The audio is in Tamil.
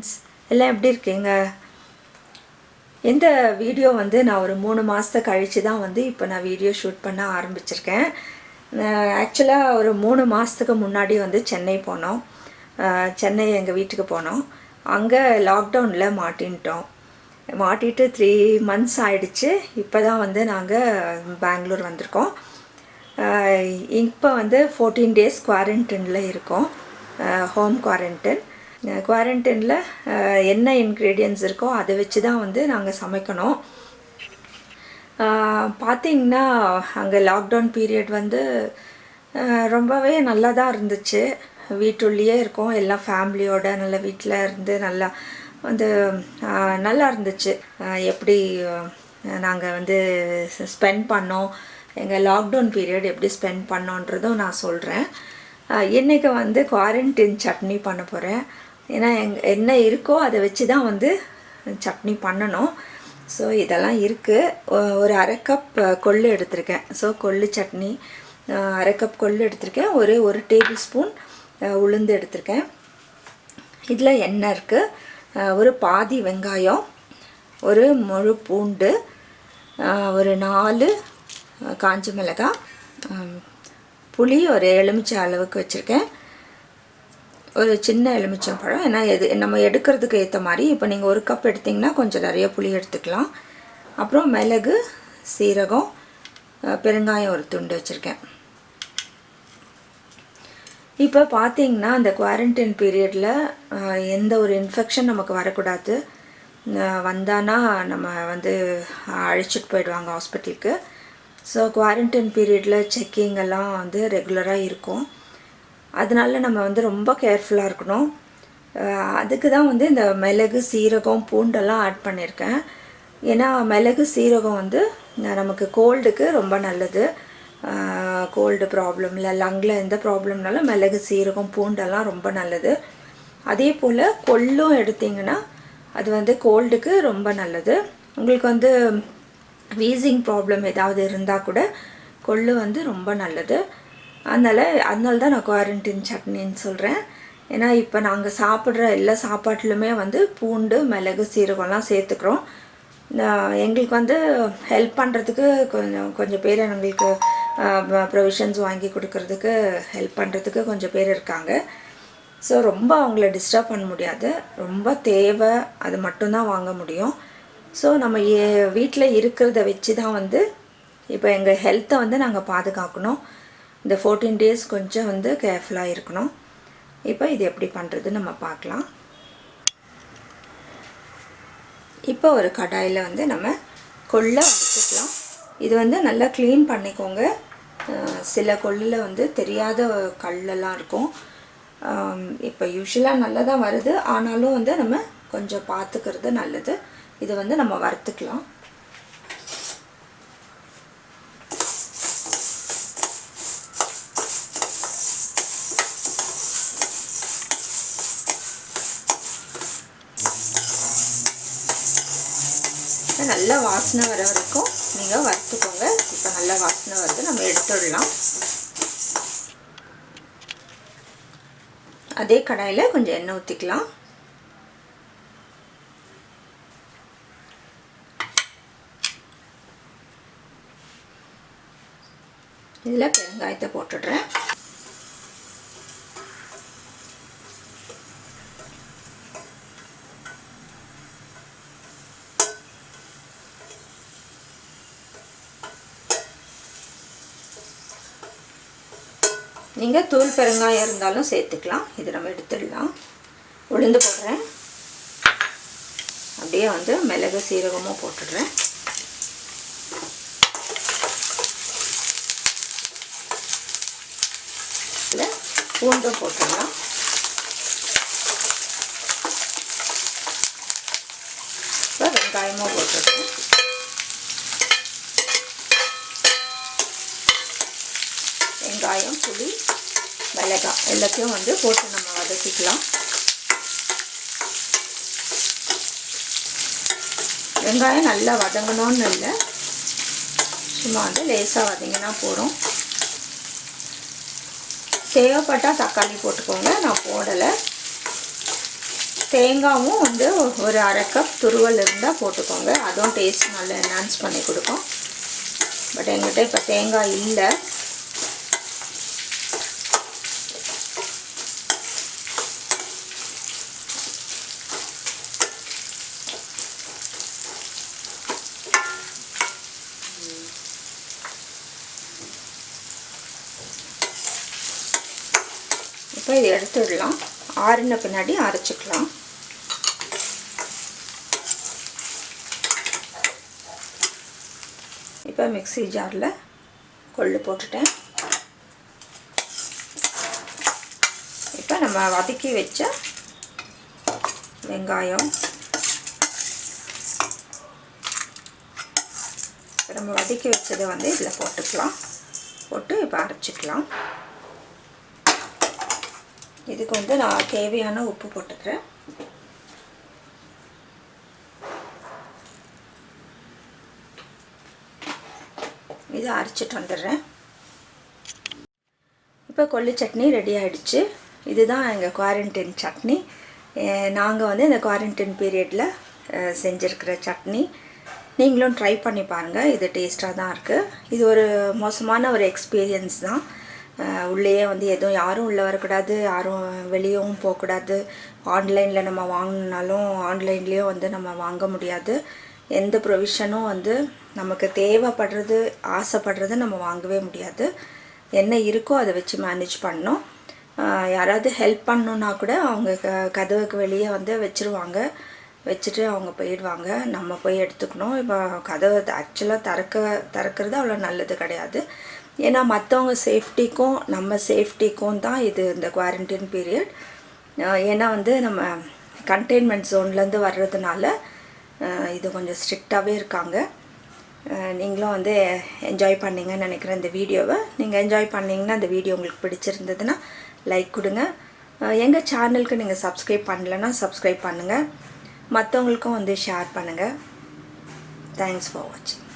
ஃப்ரெண்ட்ஸ் எல்லாம் எப்படி இருக்கீங்க? இந்த வீடியோ வந்து நான் ஒரு மூணு மாதத்தை கழித்து தான் வந்து இப்போ நான் வீடியோ ஷூட் பண்ண ஆரம்பிச்சிருக்கேன். ஆக்சுவலாக ஒரு மூணு மாதத்துக்கு முன்னாடி வந்து சென்னை போனோம். சென்னை எங்கள் வீட்டுக்கு போனோம். அங்கே லாக்டவுனில் மாட்டின்ட்டோம். மாட்டிட்டு த்ரீ மந்த்ஸ் ஆயிடுச்சு. இப்போ தான் வந்து நாங்கள் பெங்களூர் வந்திருக்கோம். இப்போ வந்து ஃபோர்டீன் டேஸ் குவாரண்டைனில் இருக்கோம். ஹோம் குவாரண்டைன் குவாரண்டைனில் என்ன இன்க்ரீடியன்ஸ் இருக்கோ அதை வச்சு தான் வந்து நாங்கள் சமைக்கணும். பார்த்திங்கன்னா அங்கே லாக்டவுன் பீரியட் வந்து ரொம்பவே நல்லா தான் இருந்துச்சு. வீட்டுள்ளேயே இருக்கோம். எல்லாம் ஃபேமிலியோட நல்லா வீட்டில் இருந்து நல்லா வந்து நல்லா இருந்துச்சு. எப்படி நாங்கள் வந்து ஸ்பெண்ட் பண்ணோம். எங்கள் லாக்டவுன் பீரியட் எப்படி ஸ்பெண்ட் பண்ணோன்றதும் நான் சொல்கிறேன் இன்றைக்கி வந்து குவாரண்டைன் சட்னி பண்ண போகிறேன் ஏன்னா எங் என்ன இருக்கோ அதை வச்சு தான் வந்து சட்னி பண்ணணும். ஸோ இதெல்லாம் இருக்குது ஒரு அரை கப் கொள்ளு எடுத்திருக்கேன். ஸோ கொள்ளு சட்னி அரை கப் கொள்ளு எடுத்திருக்கேன். ஒரு ஒரு டேபிள் ஸ்பூன் உளுந்து எடுத்திருக்கேன். இதில் எண்ணெய் இருக்குது ஒரு பாதி வெங்காயம் ஒரு முழு பூண்டு ஒரு நாலு காஞ்ச மிளகாய் புளி ஒரு எலுமிச்சை அளவுக்கு வச்சுருக்கேன். ஒரு சின்ன எலுமிச்சம் பழம். ஏன்னா எது நம்ம எடுக்கிறதுக்கு ஏற்ற மாதிரி இப்போ நீங்கள் ஒரு கப் எடுத்திங்கன்னா கொஞ்சம் நிறைய புளி எடுத்துக்கலாம். அப்புறம் மிளகு சீரகம் பெருங்காயம் ஒரு துண்டு வச்சுருக்கேன். இப்போ பார்த்தீங்கன்னா அந்த குவாரண்டைன் பீரியடில் எந்த ஒரு இன்ஃபெக்ஷன் நமக்கு வரக்கூடாது. வந்தானா நம்ம வந்து அழைச்சிட்டு போயிடுவாங்க ஹாஸ்பிட்டலுக்கு ஸோ குவாரண்டைன் பீரியடில் செக்கிங் எல்லாம் வந்து ரெகுலராக இருக்கும். அதனால நம்ம வந்து ரொம்ப கேர்ஃபுல்லாக இருக்கணும். அதுக்கு தான் வந்து இந்த மிளகு சீரகம் பூண்டெல்லாம் ஆட் பண்ணியிருக்கேன் ஏன்னா மிளகு சீரகம் வந்து நமக்கு கோல்டுக்கு ரொம்ப நல்லது. கோல்டு ப்ராப்ளம் இல்லை லங்கில் எந்த ப்ராப்ளம்னாலும் மிளகு சீரகம் பூண்டெல்லாம் ரொம்ப நல்லது. அதே போல் கொள்ளும் எடுத்திங்கன்னா அது வந்து கோல்டுக்கு ரொம்ப நல்லது. உங்களுக்கு வந்து வீசிங் ப்ராப்ளம் ஏதாவது இருந்தால் கூட கொள்ளு வந்து ரொம்ப நல்லது. அதனால் அதனால தான் நான் குவாரண்டைன் சட்னின்னு சொல்கிறேன் ஏன்னா இப்போ நாங்கள் சாப்பிட்ற எல்லா சாப்பாட்டிலுமே வந்து பூண்டு மிளகு சீரகம்லாம் சேர்த்துக்கிறோம். நான் எங்களுக்கு வந்து ஹெல்ப் பண்ணுறதுக்கு கொஞ்சம் கொஞ்சம் பேர் எங்களுக்கு ப்ரொவிஷன்ஸ் வாங்கி கொடுக்கறதுக்கு ஹெல்ப் பண்ணுறதுக்கு கொஞ்சம் பேர் இருக்காங்க. ஸோ ரொம்ப அவங்கள டிஸ்டர்ப் பண்ண முடியாது. ரொம்ப தேவை. அது மட்டும்தான் வாங்க முடியும். ஸோ நம்ம ஏ வீட்டில் இருக்கிறத வச்சு தான் வந்து இப்போ எங்கள் ஹெல்த்தை வந்து நாங்கள் பாதுகாக்கணும். இந்த ஃபோர்டீன் டேஸ் கொஞ்சம் வந்து கேர்ஃபுல்லாக இருக்கணும். இப்போ இது எப்படி பண்ணுறதுன்னு நம்ம பார்க்கலாம். இப்போ ஒரு கடாயில் வந்து நம்ம கொள்ளை வச்சுக்கலாம் இது வந்து நல்லா க்ளீன் பண்ணிக்கோங்க. சில கொள்ளில் வந்து தெரியாத கல்லெல்லாம் இருக்கும். இப்போ யூஸ்வலாக நல்லா தான் வருது. ஆனாலும் வந்து நம்ம கொஞ்சம் பார்த்துக்கிறது நல்லது. இதை வந்து நம்ம வறுத்துக்கலாம். நல்ல வாசனை வர வரைக்கும் நீங்கள் வறுத்துக்கோங்க. இப்போ நல்ல வாசனை வருது. நம்ம எடுத்துடலாம். அதே கடாயில் கொஞ்சம் எண்ணெய் ஊற்றிக்கலாம் இதில் பெருங்காயத்தை போட்டுடுறேன். நீங்கள் தூள் பெருங்காயம் இருந்தாலும் சேர்த்துக்கலாம். இது நம்ம எடுத்துடலாம். உளுந்து போடுறேன். அப்படியே வந்து மிளகு சீரகமும் போட்டுடுறேன். பூண்டும் போட்டுடலாம். இப்போ வெங்காயமும் போட்டுருக்கேன் வெங்காயம் புளி மிளகாய் எல்லாத்தையும் வந்து போட்டு நம்ம வதக்கிக்கலாம். வெங்காயம் நல்லா வதங்கணும்னு இல்லை. சும்மா வந்து லேசாக வதங்கினா போகிறோம் தேவைப்பட்டால் தக்காளி போட்டுக்கோங்க. நான் போடலை. தேங்காவும் வந்து ஒரு அரை கப் துருவல் இருந்தால் போட்டுக்கோங்க. அதுவும் டேஸ்ட் நல்லா என்ஹான்ஸ் பண்ணி கொடுக்கும். பட் எங்கிட்ட இப்போ தேங்காய் இல்லை. இப்போ இதை எடுத்துடலாம் ஆறின பின்னாடி அரைச்சிக்கலாம். இப்போ மிக்ஸி ஜாரில் கொள்ளு போட்டுட்டேன். இப்போ நம்ம வதக்கி வச்ச வெங்காயம். நம்ம வதக்கி வச்சதை வந்து இதில் போட்டுக்கலாம். போட்டு இப்போ அரைச்சிக்கலாம். இதுக்கு வந்து நான் தேவையான உப்பு போட்டுக்கிறேன். இதை அரைச்சிட்டு வந்துடுறேன். இப்போ கொல்லி சட்னி ரெடி ஆகிடுச்சு இதுதான் எங்கள் குவாரண்டைன் சட்னி. நாங்கள் வந்து இந்த குவாரண்டைன் பீரியடில் செஞ்சுருக்கிற சட்னி. நீங்களும் ட்ரை பண்ணி பாருங்கள் இது டேஸ்ட்டாக தான் இருக்குது இது ஒரு மோசமான ஒரு எக்ஸ்பீரியன்ஸ் தான். உள்ளேயே வந்து எதுவும் யாரும் உள்ளே வரக்கூடாது யாரும் வெளியவும் போகக்கூடாது. ஆன்லைனில் நம்ம வாங்கினாலும் ஆன்லைன்லேயும் வந்து நம்ம வாங்க முடியாது. எந்த ப்ரொவிஷனும் வந்து நமக்கு தேவைப்படுறது ஆசைப்படுறது நம்ம வாங்கவே முடியாது. என்ன இருக்கோ அதை வச்சு மேனேஜ் பண்ணோம் யாராவது ஹெல்ப் பண்ணணுன்னா கூட அவங்க க கதவுக்கு வெளியே வந்து வச்சுருவாங்க. வச்சுட்டு அவங்க போயிடுவாங்க. நம்ம போய் எடுத்துக்கணும். இப்போ கதவை ஆக்சுவலாக திறக்க திறக்கிறது அவ்வளோ நல்லது கிடையாது. ஏன்னா மற்றவங்க சேஃப்டிக்கும் நம்ம சேஃப்டிக்கும் தான் இது இந்த குவாரண்டைன் பீரியட் ஏன்னா வந்து நம்ம கண்டெய்ன்மெண்ட் ஜோன்லேருந்து வர்றதுனால இது கொஞ்சம் ஸ்ட்ரிக்டாகவே இருக்காங்க. நீங்களும் வந்து என்ஜாய் பண்ணிங்கன்னு நினைக்கிறேன் இந்த வீடியோவை. நீங்கள் என்ஜாய் பண்ணிங்கன்னா இந்த வீடியோ உங்களுக்கு பிடிச்சிருந்ததுன்னா லைக் கொடுங்க. எங்கள் சேனலுக்கு நீங்கள் சப்ஸ்கிரைப் பண்ணலன்னா சப்ஸ்கிரைப் பண்ணுங்கள் மற்றவங்களுக்கும் வந்து ஷேர் பண்ணுங்கள் தேங்க்ஸ் ஃபார் வாட்சிங்